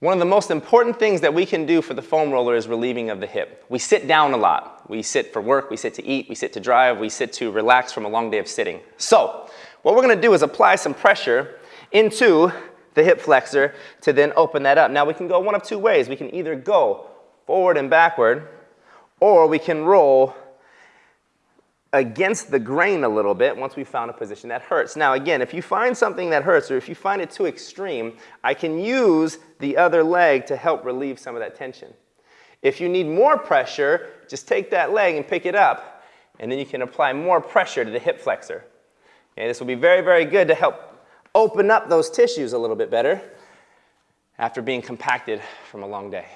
One of the most important things that we can do for the foam roller is relieving of the hip. We sit down a lot. We sit for work, we sit to eat, we sit to drive, we sit to relax from a long day of sitting. So, what we're gonna do is apply some pressure into the hip flexor to then open that up. Now we can go one of two ways. We can either go forward and backward, or we can roll against the grain a little bit once we found a position that hurts. Now again, if you find something that hurts or if you find it too extreme, I can use the other leg to help relieve some of that tension. If you need more pressure, just take that leg and pick it up and then you can apply more pressure to the hip flexor. Okay, this will be very, very good to help open up those tissues a little bit better after being compacted from a long day.